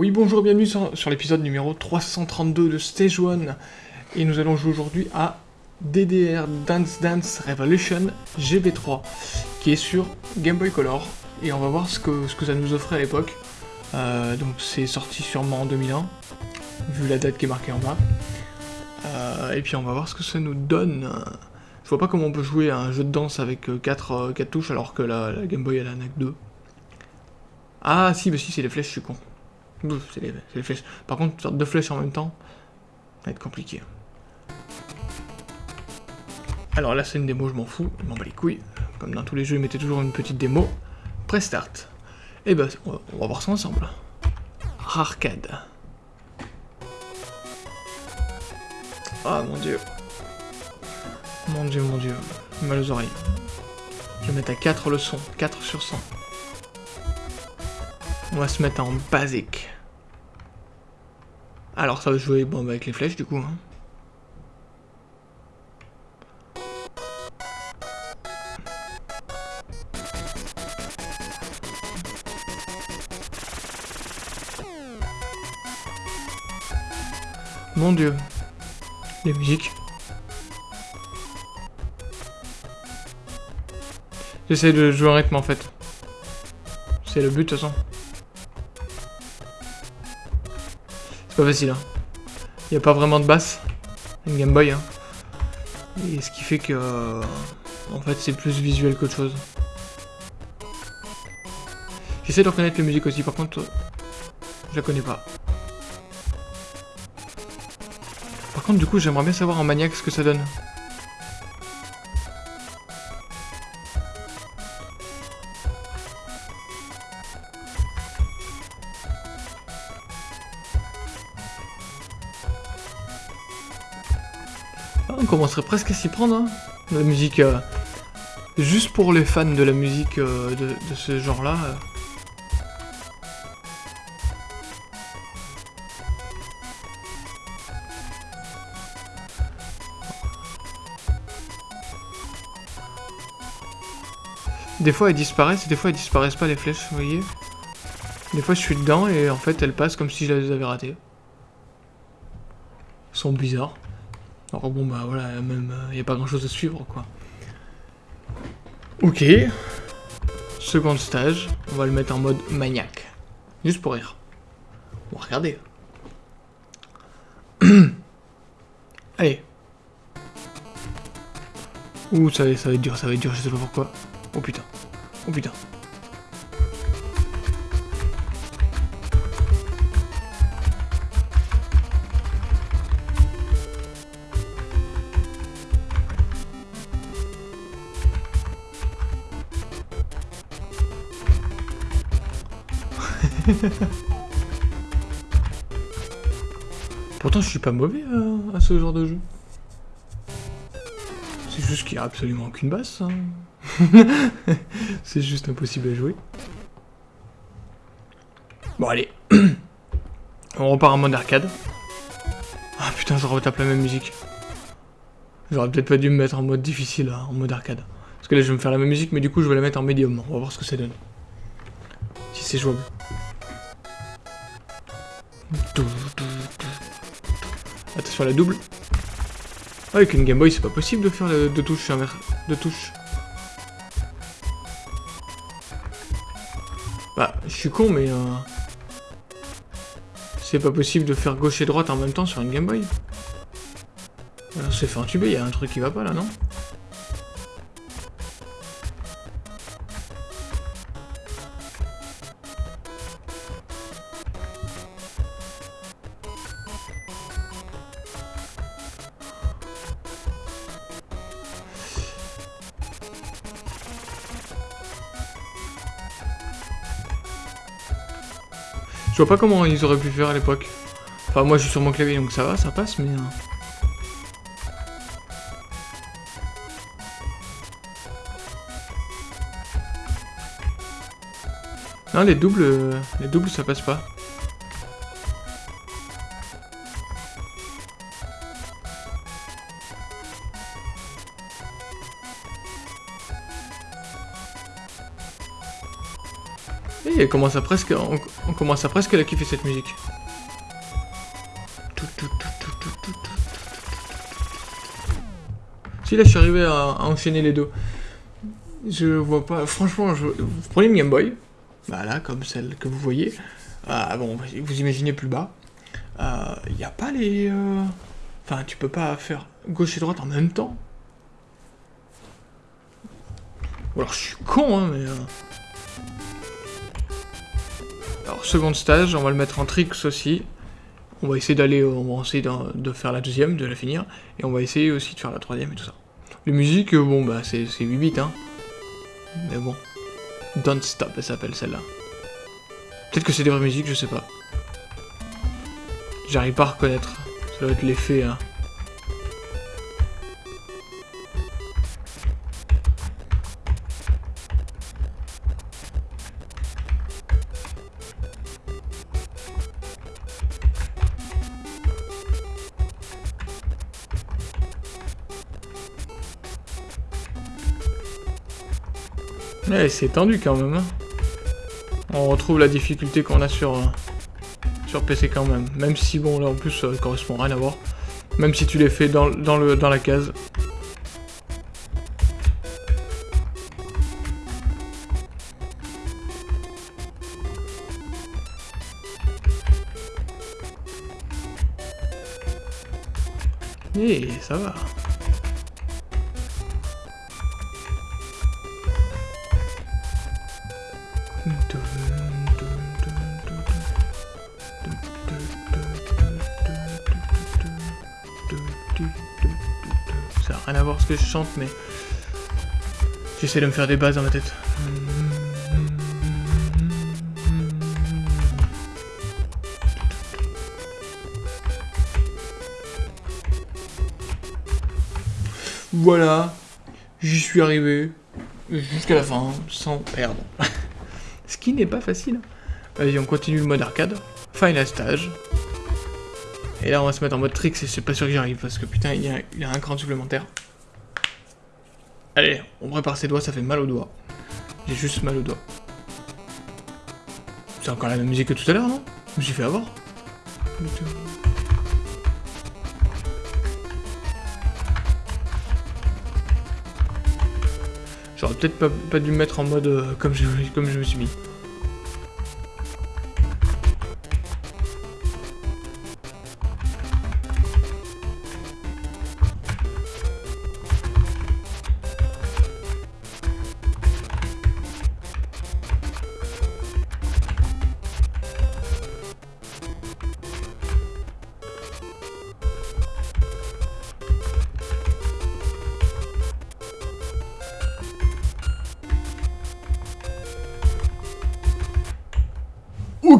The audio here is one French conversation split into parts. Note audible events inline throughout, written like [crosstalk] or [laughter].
Oui, bonjour, bienvenue sur, l'épisode numéro 332 de Stage 1. Et nous allons jouer aujourd'hui à DDR Dance Dance Revolution GB3, qui est sur Game Boy Color. Et on va voir ce que, ça nous offrait à l'époque. Euh, donc c'est sorti sûrement en 2001, vu la date qui est marquée en bas. Euh, et puis on va voir ce que ça nous donne. Je vois pas comment on peut jouer à un jeu de danse avec 4, 4 touches alors que la, Game Boy elle en a que 2. Ah si, mais si c'est les flèches, je suis con. C'est les, flèches. Par contre, faire deux flèches en même temps, ça va être compliqué. Alors là, c'est une démo, je m'en fous, je m'en bats les couilles. Comme dans tous les jeux, ils mettaient toujours une petite démo. Pré-start. Et ben, on va, voir ça ensemble. Arcade. Ah mon dieu. Mon dieu, mon dieu. Mal aux oreilles. Je vais mettre à 4 le son. 4 sur 100. On va se mettre en basique. Alors ça va jouer bon, bah, avec les flèches du coup. Hein. Mon dieu. Les musiques. J'essaie de jouer en rythme en fait. C'est le but de toute façon. Pas facile, hein. Il n'y a pas vraiment de basse. Une Game Boy, hein. Et ce qui fait que... Euh, en fait, c'est plus visuel qu'autre chose. J'essaie de reconnaître la musique aussi, par contre... Je la connais pas. Par contre, du coup, j'aimerais bien savoir en maniaque ce que ça donne. On commencerait presque à s'y prendre, hein. La musique... Euh, juste pour les fans de la musique euh, de, ce genre-là. Euh. Des fois elles disparaissent, des fois elles disparaissent pas les flèches, vous voyez Des fois je suis dedans et en fait elles passent comme si je les avais ratées. Elles sont bizarres. Alors bon bah voilà, même il euh, n'y a pas grand chose à suivre quoi. Ok. Second stage, on va le mettre en mode maniaque. Juste pour rire. Bon, regardez. [clears throat] Allez. Ouh, ça, ça va être dur, ça va être dur, je sais pas pourquoi. Oh putain. Oh putain. [laughs] Pourtant, je suis pas mauvais euh, à, ce genre de jeu. C'est juste qu'il n'y a absolument aucune basse. Hein. [laughs] C'est juste impossible à jouer. Bon, allez. [clears throat] On repart en mode arcade. Ah putain, je retape la même musique. J'aurais peut-être pas dû me mettre en mode difficile, hein, en mode arcade. Parce que là, je vais me faire la même musique, mais du coup, je vais la mettre en médium. On va voir ce que ça donne. Si c'est jouable. Attention à la double. avec une Game Boy, c'est pas possible de faire deux touches deux touches. Bah, je suis con, mais... Euh... C'est pas possible de faire gauche et droite en même temps sur une Game Boy. Alors, c'est fait entuber, il y a un truc qui va pas là, non? Vois pas comment ils auraient pu faire à l'époque. Enfin, moi je suis sur mon clavier donc ça va, ça passe, mais... Euh. Non, les doubles, les doubles ça passe pas. Et commence à presque, on, commence à presque la kiffer cette musique. Si là je suis arrivé à, enchaîner les deux. Je vois pas. Franchement, je, vous prenez une Game Boy, voilà, comme celle que vous voyez. Ah bon, vous imaginez plus bas. Il euh, n'y a pas les. Euh, enfin, tu peux pas faire gauche et droite en même temps. Ou alors je suis con, hein, mais. Euh, alors, second stage, on va le mettre en tricks aussi. On va essayer d'aller, on va essayer de, faire la deuxième, de la finir. Et on va essayer aussi de faire la troisième et tout ça. Les musiques, bon, bah, c'est 8 bits, hein. Mais bon. Don't Stop, elle s'appelle celle-là. Peut-être que c'est des vraies musiques, je sais pas. J'arrive pas à reconnaître. Ça doit être l'effet, hein. C'est tendu quand même. Hein. On retrouve la difficulté qu'on a sur, euh, sur PC quand même. Même si, bon, là en plus, ça correspond rien à voir. Même si tu les fais dans, dans, le, dans la case. Et eh, ça va. Ça n'a rien à voir ce que je chante, mais j'essaie de me faire des bases dans ma tête. Voilà, j'y suis arrivé jusqu'à la fin sans perdre. Qui n'est pas facile. Vas-y, on continue le mode arcade. Final stage. Et là, on va se mettre en mode trick, et c'est pas sûr que j'y arrive, parce que putain, il y, a, un cran supplémentaire. Allez, on prépare ses doigts, ça fait mal aux doigts. J'ai juste mal aux doigts. C'est encore la même musique que tout à l'heure, non? Je me suis fait avoir. J'aurais peut-être pas, dû me mettre en mode euh, comme je me suis mis.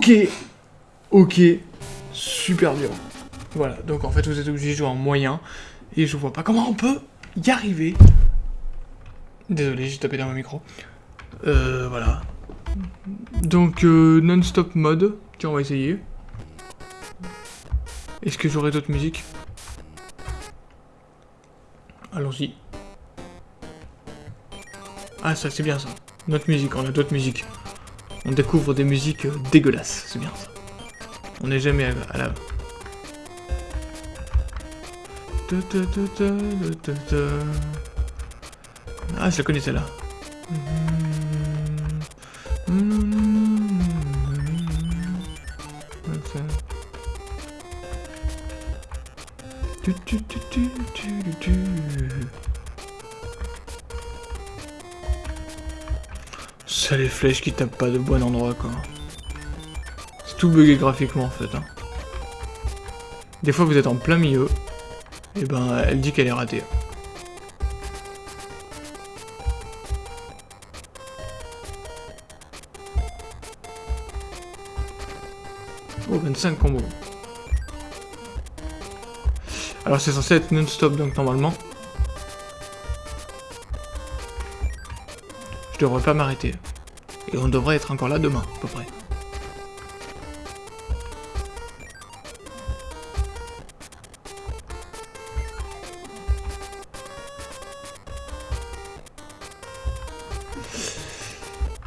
Ok, ok, super dur. Voilà, donc en fait vous êtes obligé de jouer en moyen, et je vois pas comment on peut y arriver. Désolé, j'ai tapé dans mon micro. Euh, voilà. Donc, euh, non-stop mode. Tiens, on va essayer. Est-ce que j'aurai d'autres musiques? Allons-y. Ah, ça, c'est bien ça. Notre musique, on a d'autres musiques. On découvre des musiques dégueulasses, c'est bien ça. On n'est jamais à, la... Ah, je la connais celle-là. Ça les flèches qui tapent pas de bon endroit quoi. C'est tout bugué graphiquement en fait. Hein. Des fois vous êtes en plein milieu, et ben elle dit qu'elle est ratée. Oh 25 combos. Alors c'est censé être non-stop donc normalement. Je devrais pas m'arrêter. Et on devrait être encore là demain, à peu près.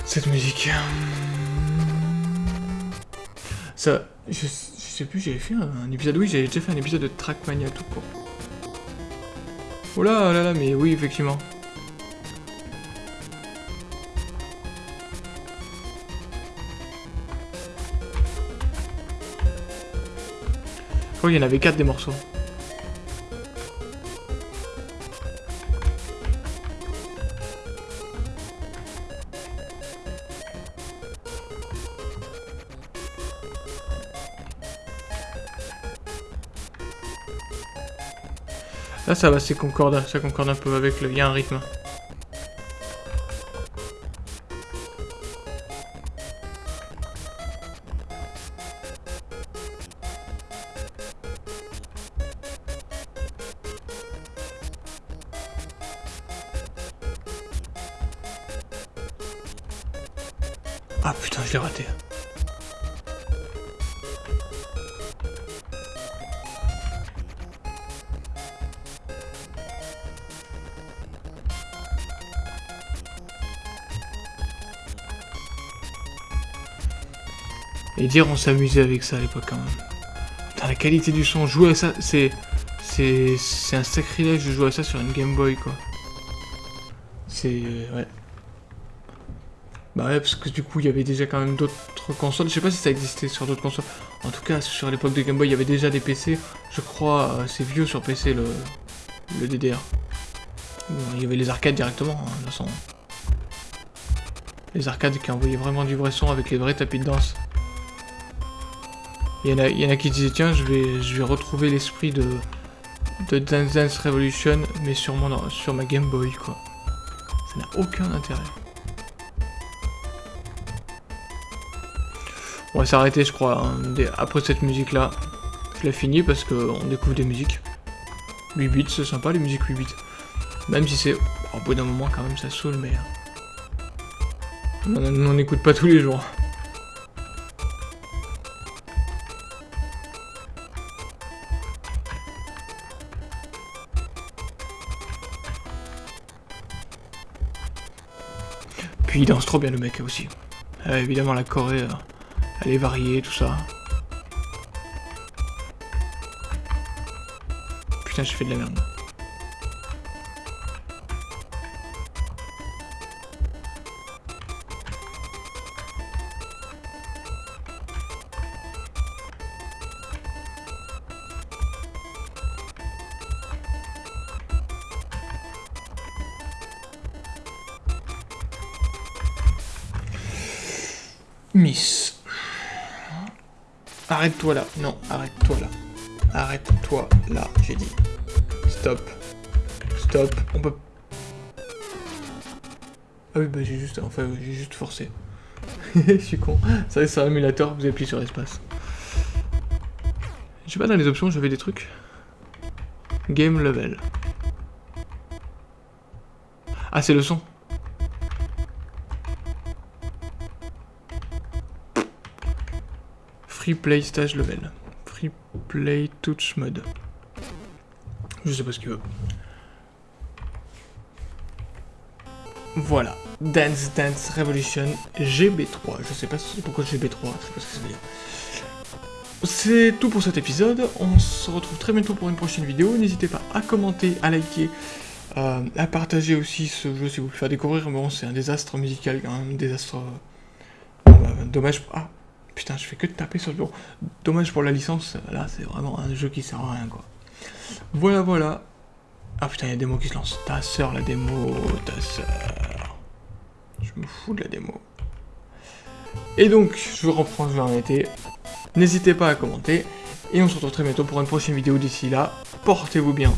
Cette musique... Ça, je, je sais plus, j'avais fait un, épisode, oui, j'avais déjà fait un épisode de Trackmania tout court. Oh là là là, mais oui, effectivement. Oh, il y en avait 4 des morceaux. Là ça va, c'est concorde, ça concorde un peu avec le... Il y a un rythme. Ah putain, je l'ai raté. Et dire on s'amusait avec ça à l'époque quand même. Putain, la qualité du son, jouer à ça, c'est... C'est un sacrilège de jouer à ça sur une Game Boy, quoi. C'est... ouais. Bah ouais, parce que du coup, il y avait déjà quand même d'autres consoles. Je sais pas si ça existait sur d'autres consoles. En tout cas, sur l'époque de Game Boy, il y avait déjà des PC. Je crois, euh, c'est vieux sur PC, le, le DDR. Il y avait les arcades directement, hein, de toute façon. Les arcades qui envoyaient vraiment du vrai son avec les vrais tapis de danse. Il y, en a, il y en a qui disaient, tiens, je vais, je vais retrouver l'esprit de, de Dance Dance Revolution, mais sur, mon, sur ma Game Boy, quoi. Ça n'a aucun intérêt. On va s'arrêter, je crois, hein, après cette musique-là. Je l'ai fini parce qu'on découvre des musiques. 8 bits, c'est sympa les musiques 8 bits. Même si c'est... Au bout d'un moment, quand même, ça saoule, mais... On n'écoute pas tous les jours. Puis il danse trop bien le mec aussi. Euh, évidemment la Corée, euh, elle est variée, tout ça. Putain, je fais de la merde. Arrête-toi là. Non, arrête-toi là. Arrête-toi là, j'ai dit. Stop. Stop. On peut... Ah oui, bah j'ai juste... Enfin, j'ai juste forcé. [laughs] Je suis con. Ça c'est un émulateur, vous appuyez sur espace. Je sais pas, dans les options, j'avais des trucs. Game level. Ah, c'est le son. Free Play Stage Level. Free Play Touch Mode. Je sais pas ce qu'il veut. Voilà. Dance Dance Revolution GB3. Je sais pas pourquoi GB3, je sais pas ce que ça veut dire. C'est tout pour cet épisode. On se retrouve très bientôt pour une prochaine vidéo. N'hésitez pas à commenter, à liker, euh, à partager aussi ce jeu si vous le faire découvrir. Bon, c'est un désastre musical, un désastre... Euh, dommage... Ah Putain, je fais que de taper sur le bureau. Dommage pour la licence, là, c'est vraiment un jeu qui sert à rien, quoi. Voilà, voilà. Ah putain, il y a des mots qui se lancent. Ta sœur, la démo, ta sœur. Je me fous de la démo. Et donc, je reprends, je vais été. N'hésitez pas à commenter. Et on se retrouve très bientôt pour une prochaine vidéo. D'ici là, portez-vous bien.